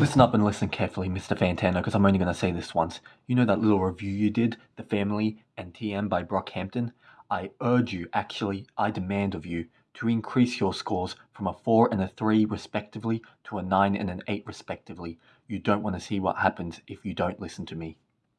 Listen up and listen carefully, Mr. Fantano, because I'm only going to say this once. You know that little review you did, The Family and TM by Brockhampton? I urge you, actually, I demand of you, to increase your scores from a 4 and a 3 respectively to a 9 and an 8 respectively. You don't want to see what happens if you don't listen to me.